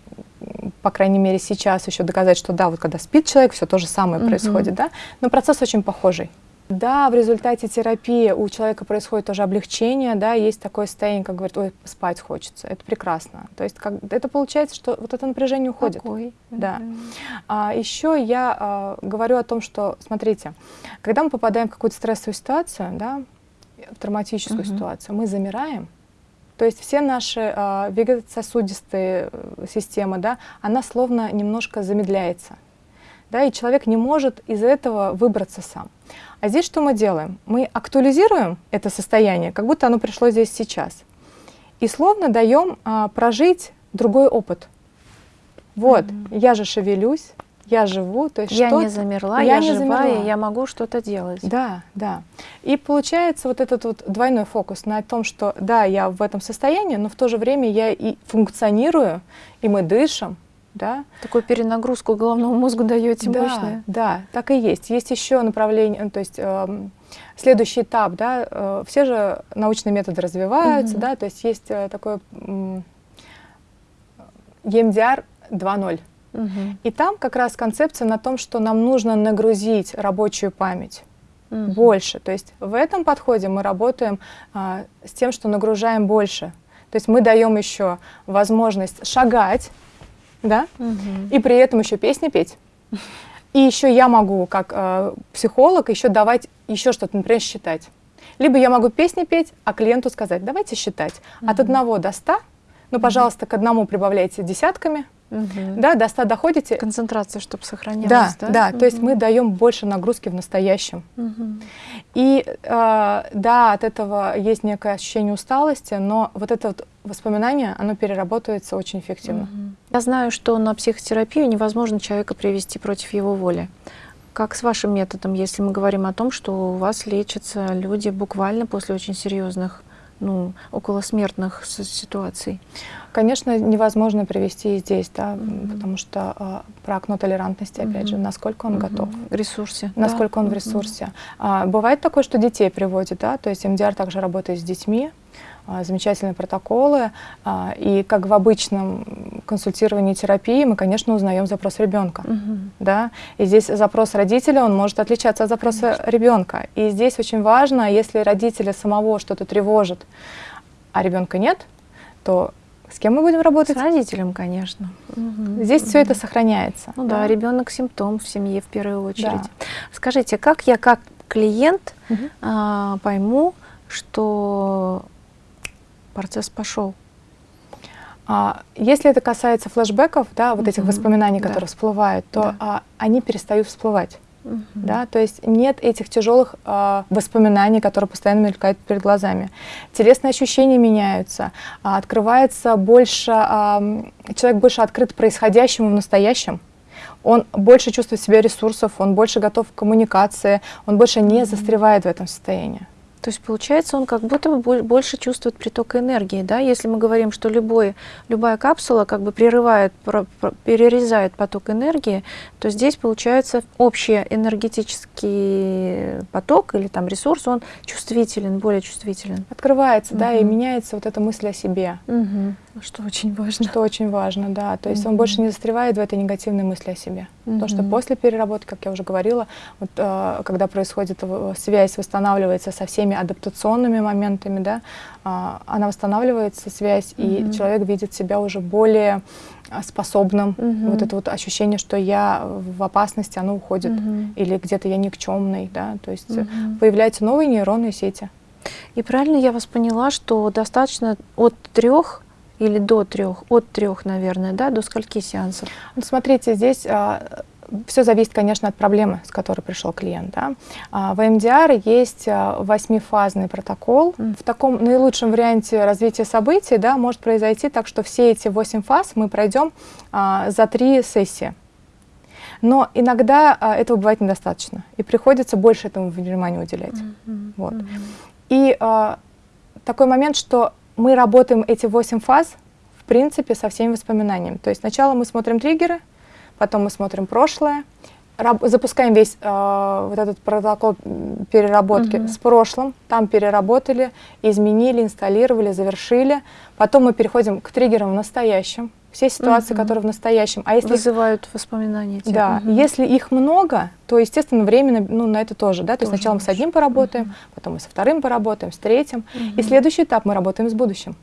по крайней мере сейчас еще доказать, что да, вот когда спит человек, все то же самое угу. происходит, да, но процесс очень похожий. Да, в результате терапии у человека происходит тоже облегчение, да, есть такое состояние, как говорит, ой, спать хочется, это прекрасно. То есть как, это получается, что вот это напряжение уходит. Какой? Да. А, еще я а, говорю о том, что, смотрите, когда мы попадаем в какую-то стрессовую ситуацию, да, в травматическую угу. ситуацию, мы замираем, то есть все наши а, вегетососудистые э, системы, да, она словно немножко замедляется. Да, и человек не может из этого выбраться сам. А здесь что мы делаем? Мы актуализируем это состояние, как будто оно пришло здесь сейчас. И словно даем а, прожить другой опыт. Вот, mm -hmm. я же шевелюсь, я живу, то есть я не замерла, я, я не живая, замерла. я могу что-то делать. Да, да. И получается вот этот вот двойной фокус на том, что да, я в этом состоянии, но в то же время я и функционирую, и мы дышим, да. Такую перенагрузку головному мозгу даете да, мощная. Да, так и есть. Есть еще направление, то есть э, следующий этап, да, э, все же научные методы развиваются, угу. да, то есть есть э, такой э, EMDR 2.0. Угу. И там как раз концепция на том, что нам нужно нагрузить рабочую память угу. больше. То есть в этом подходе мы работаем а, с тем, что нагружаем больше. То есть мы даем еще возможность шагать, да, угу. и при этом еще песни петь. И еще я могу, как э, психолог, еще давать еще что-то, например, считать. Либо я могу песни петь, а клиенту сказать, давайте считать. Угу. От одного до ста, ну, пожалуйста, к одному прибавляйте десятками, Угу. Да, до 100 доходите. Концентрация, чтобы сохранялась. Да, да, да угу. то есть мы даем больше нагрузки в настоящем. Угу. И э, да, от этого есть некое ощущение усталости, но вот это вот воспоминание, оно переработается очень эффективно. Угу. Я знаю, что на психотерапию невозможно человека привести против его воли. Как с вашим методом, если мы говорим о том, что у вас лечатся люди буквально после очень серьезных ну, около смертных ситуаций? Конечно, невозможно привести здесь, да, mm -hmm. потому что э, про окно толерантности, опять mm -hmm. же, насколько он mm -hmm. готов. В ресурсе. Насколько да? он в ресурсе. Mm -hmm. а, бывает такое, что детей приводит, да, то есть МДР также работает с детьми, а, замечательные протоколы. А, и как в обычном консультировании терапии мы, конечно, узнаем запрос ребенка. Угу. Да? И здесь запрос родителя, он может отличаться от запроса конечно. ребенка. И здесь очень важно, если родителя самого что-то тревожит, а ребенка нет, то с кем мы будем работать? С родителем, конечно. Угу. Здесь угу. все это сохраняется. Ну да, да ребенок симптом в семье в первую очередь. Да. Скажите, как я как клиент угу. а, пойму, что процесс пошел. А, если это касается флешбеков, да, вот этих воспоминаний, которые да. всплывают, то да. а, они перестают всплывать. Угу. Да, то есть нет этих тяжелых э, воспоминаний, которые постоянно мелькают перед глазами. Телесные ощущения меняются, э, открывается больше, э, человек больше открыт происходящему в настоящем. Он больше чувствует себя ресурсов, он больше готов к коммуникации, он больше не застревает в этом состоянии. То есть получается, он как будто бы больше чувствует приток энергии, да? Если мы говорим, что любой, любая капсула как бы прерывает, перерезает поток энергии, то здесь получается общий энергетический поток или там ресурс, он чувствителен, более чувствителен. Открывается, угу. да, и меняется вот эта мысль о себе. Угу. Что очень важно. Что очень важно, да. То есть mm -hmm. он больше не застревает в этой негативной мысли о себе. Mm -hmm. Потому что после переработки, как я уже говорила, вот, э, когда происходит связь, восстанавливается со всеми адаптационными моментами, да, э, она восстанавливается, связь, mm -hmm. и человек видит себя уже более а, способным. Mm -hmm. Вот это вот ощущение, что я в опасности, оно уходит. Mm -hmm. Или где-то я никчемный, да. То есть mm -hmm. появляются новые нейронные сети. И правильно я вас поняла, что достаточно от трех или до трех, от трех, наверное, да, до скольки сеансов? Ну, смотрите, здесь а, все зависит, конечно, от проблемы, с которой пришел клиент. Да. А, в МДР есть а, восьмифазный протокол. В таком наилучшем варианте развития событий да, может произойти так, что все эти восемь фаз мы пройдем а, за три сессии. Но иногда а, этого бывает недостаточно, и приходится больше этому внимания уделять. Mm -hmm. Вот. Mm -hmm. И а, такой момент, что мы работаем эти восемь фаз, в принципе, со всеми воспоминаниями. То есть сначала мы смотрим триггеры, потом мы смотрим прошлое, запускаем весь э, вот этот протокол переработки -hmm. с прошлым, там переработали, изменили, инсталлировали, завершили. Потом мы переходим к триггерам в настоящем, все ситуации, угу. которые в настоящем. А если вызывают воспоминания. Те. Да, угу. если их много, то естественно временно, ну на это тоже, да, то тоже есть сначала мы с одним поработаем, угу. потом мы со вторым поработаем, с третьим, угу. и следующий этап мы работаем с будущим,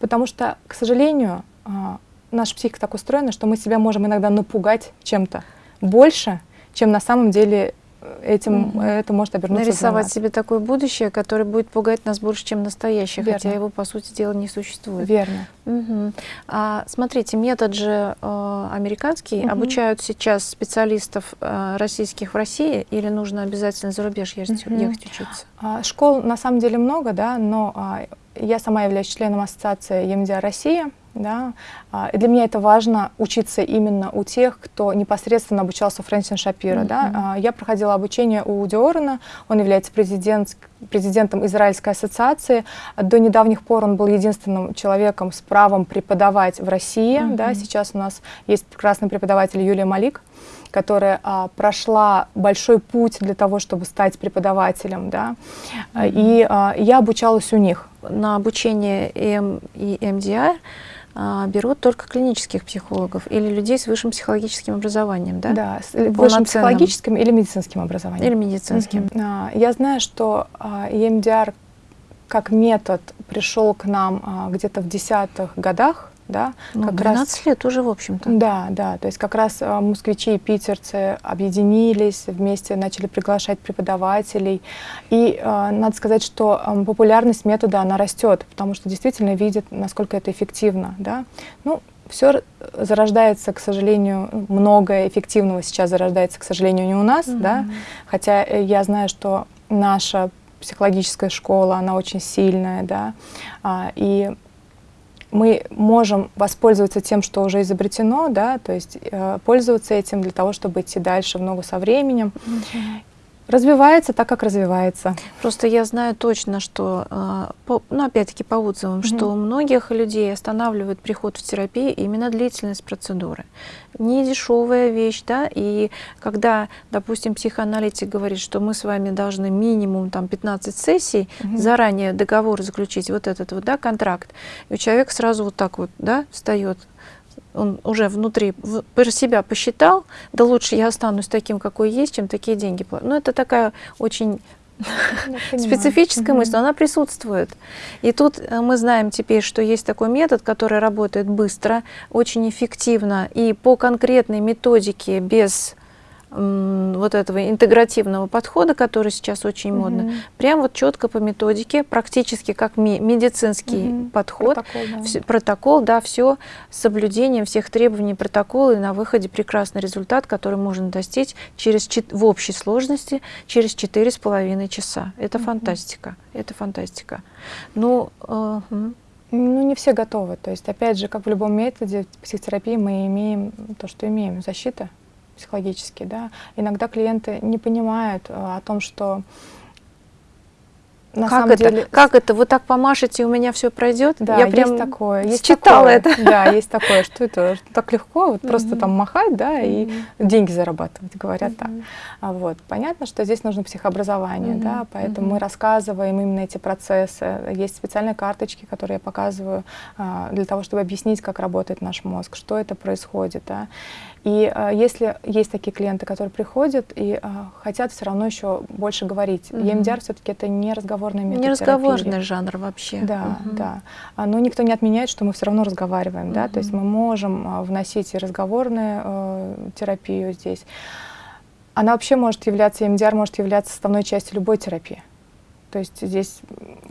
потому что, к сожалению, а, наша психика так устроена, что мы себя можем иногда напугать чем-то больше, чем на самом деле этим угу. это может обернуться Нарисовать себе такое будущее, которое будет пугать нас больше, чем настоящее, Верно. хотя его, по сути дела, не существует. Верно. Угу. А, смотрите, метод же э, американский. Угу. Обучают сейчас специалистов э, российских в России или нужно обязательно за рубеж ехать, угу. ехать учиться? А, школ на самом деле много, да, но а, я сама являюсь членом ассоциации ЕМДИА Россия. Да? А, и для меня это важно учиться именно у тех, кто непосредственно обучался Фрэнсин Шапира. Mm -hmm. да? А, я проходила обучение у Диорена, он является президент, президентом Израильской ассоциации. До недавних пор он был единственным человеком с правом преподавать в России. Mm -hmm. да? Сейчас у нас есть прекрасный преподаватель Юлия Малик которая а, прошла большой путь для того, чтобы стать преподавателем, да, mm -hmm. и а, я обучалась у них. На обучение м и МДР а, берут только клинических психологов или людей с высшим психологическим образованием, да? Да, с высшим психологическим или медицинским образованием. Или медицинским. -huh. Я знаю, что EMDR как метод пришел к нам где-то в десятых годах, да, ну, как 12 раз, лет уже, в общем-то. Да, да, то есть как раз э, москвичи и питерцы объединились, вместе начали приглашать преподавателей. И э, надо сказать, что э, популярность метода, она растет, потому что действительно видят, насколько это эффективно. Да? Ну, все зарождается, к сожалению, многое эффективного сейчас зарождается, к сожалению, не у нас, mm -hmm. да, хотя э, я знаю, что наша психологическая школа, она очень сильная, да, а, и мы можем воспользоваться тем, что уже изобретено, да, то есть э, пользоваться этим для того, чтобы идти дальше в ногу со временем. Mm -hmm развивается так, как развивается. Просто я знаю точно, что, а, ну, опять-таки по отзывам, mm -hmm. что у многих людей останавливает приход в терапию именно длительность процедуры. Не дешевая вещь, да, и когда, допустим, психоаналитик говорит, что мы с вами должны минимум там 15 сессий, mm -hmm. заранее договор заключить, вот этот вот, да, контракт, и у человека сразу вот так вот, да, встает он уже внутри про себя посчитал, да лучше я останусь таким, какой есть, чем такие деньги платить. Ну, это такая очень специфическая мысль, но она присутствует. И тут э, мы знаем теперь, что есть такой метод, который работает быстро, очень эффективно и по конкретной методике, без вот этого интегративного подхода, который сейчас очень угу. модно, прям вот четко по методике, практически как медицинский угу. подход, протокол, да. Все, протокол, да, все с соблюдением всех требований протокола, и на выходе прекрасный результат, который можно достичь через, в общей сложности через четыре с половиной часа. Это угу. фантастика, это фантастика. Ну, э, ну, не все готовы. То есть, опять же, как в любом методе психотерапии, мы имеем то, что имеем, защита психологически, да. Иногда клиенты не понимают э, о том, что на как самом это? Деле... Как это? Вы так помашете, у меня все пройдет? Да, Я прям есть такое. Есть читала это. Да, есть такое, что это так легко, вот просто там махать, да, и деньги зарабатывать, говорят так. А вот. Понятно, что здесь нужно психообразование, да, поэтому мы рассказываем именно эти процессы. Есть специальные карточки, которые я показываю а, для того, чтобы объяснить, как работает наш мозг, что это происходит, да. И э, если есть такие клиенты, которые приходят и э, хотят все равно еще больше говорить, mm -hmm. EMDR все-таки это не разговорный метод Не разговорный терапии. жанр вообще. Да, -hmm. да. А, но никто не отменяет, что мы все равно разговариваем, -hmm. да, то есть мы можем э, вносить и разговорную э, терапию здесь. Она вообще может являться, EMDR может являться составной частью любой терапии. То есть здесь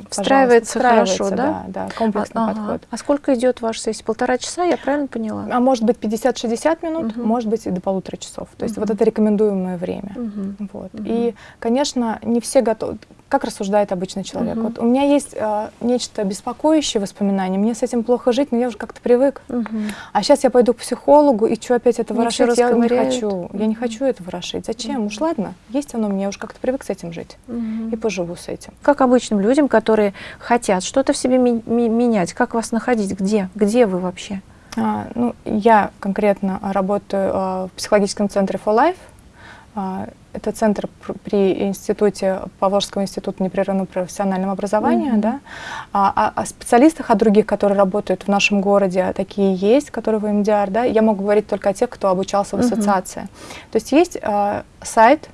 встраивается, хорошо, да? Да, да комплексный а, подход. А сколько идет ваша сессия? Полтора часа, я правильно поняла? А может быть 50-60 минут, угу. может быть и до полутора часов. То есть угу. вот это рекомендуемое время. Угу. Вот. Угу. И, конечно, не все готовы как рассуждает обычный человек. Угу. Вот у меня есть э, нечто беспокоящее воспоминание, мне с этим плохо жить, но я уже как-то привык. Угу. А сейчас я пойду к психологу, и что опять это ворошить? Я не хочу. Угу. Я не хочу это ворошить. Зачем? Угу. Уж ладно, есть оно мне, я уже как-то привык с этим жить. Угу. И поживу с этим. Как обычным людям, которые хотят что-то в себе менять, как вас находить? Где? Где вы вообще? А, ну, я конкретно работаю а, в психологическом центре For Life. А, это центр при институте, Поволжского института непрерывного профессионального образования. Mm -hmm. да? а, а о специалистах, о других, которые работают в нашем городе, такие есть, которые в МДР. Да? Я могу говорить только о тех, кто обучался в ассоциации. Mm -hmm. То есть есть а, сайт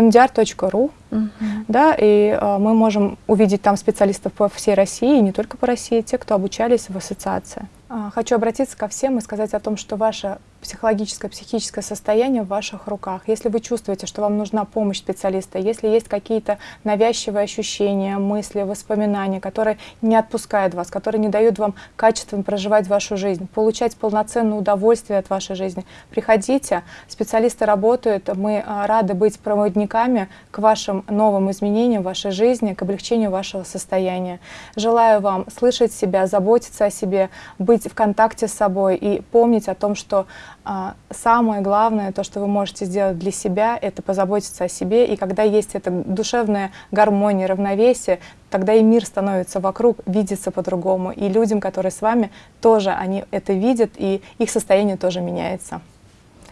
mdr.ru, uh -huh. да, и а, мы можем увидеть там специалистов по всей России, не только по России, те, кто обучались в ассоциации. А, хочу обратиться ко всем и сказать о том, что ваше психологическое, психическое состояние в ваших руках. Если вы чувствуете, что вам нужна помощь специалиста, если есть какие-то навязчивые ощущения, мысли, воспоминания, которые не отпускают вас, которые не дают вам качественно проживать вашу жизнь, получать полноценное удовольствие от вашей жизни, приходите, специалисты работают, мы а, рады быть проводниками к вашим новым изменениям в вашей жизни, к облегчению вашего состояния. Желаю вам слышать себя, заботиться о себе, быть быть в контакте с собой и помнить о том, что а, самое главное, то, что вы можете сделать для себя, это позаботиться о себе. И когда есть эта душевная гармония, равновесие, тогда и мир становится вокруг, видится по-другому. И людям, которые с вами, тоже они это видят, и их состояние тоже меняется.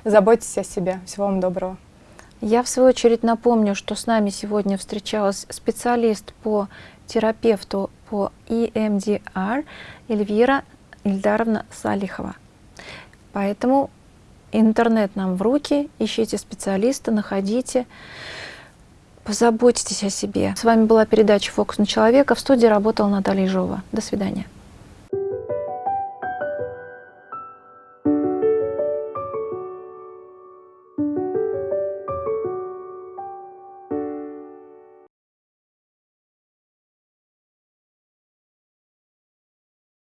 Заботьтесь о себе. Всего вам доброго. Я, в свою очередь, напомню, что с нами сегодня встречалась специалист по терапевту по EMDR Эльвира Ильдаровна Салихова. Поэтому интернет нам в руки, ищите специалиста, находите, позаботьтесь о себе. С вами была передача «Фокус на человека». В студии работала Наталья Ежова. До свидания.